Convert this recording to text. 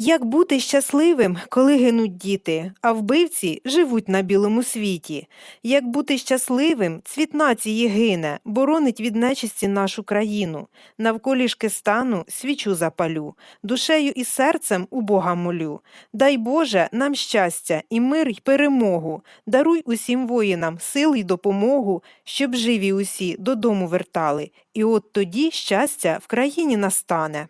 Як бути щасливим, коли гинуть діти, а вбивці живуть на білому світі? Як бути щасливим, цвіт нації гине, боронить від нечисті нашу країну. Навколішки стану, свічу запалю, душею і серцем у Бога молю. Дай Боже нам щастя і мир й перемогу. Даруй усім воїнам сил й допомогу, щоб живі усі додому вертали. І от тоді щастя в країні настане.